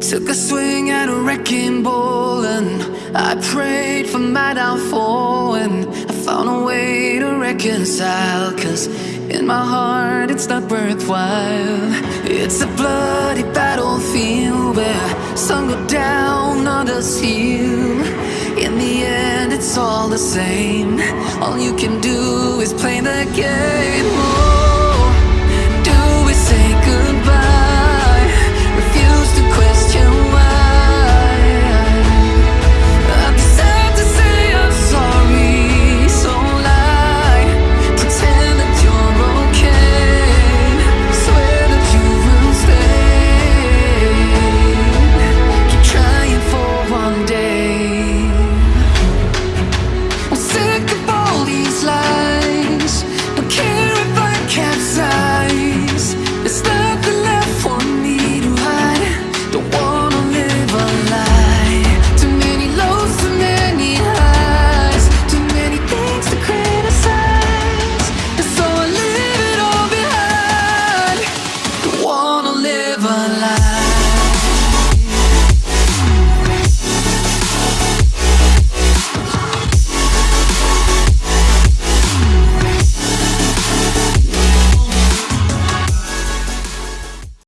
Took a swing at a wrecking ball and I prayed for my downfall and I found a way to reconcile Cause in my heart it's not worthwhile. It's a bloody battlefield where some go down, others heal. In the end it's all the same. All you can do is play the game.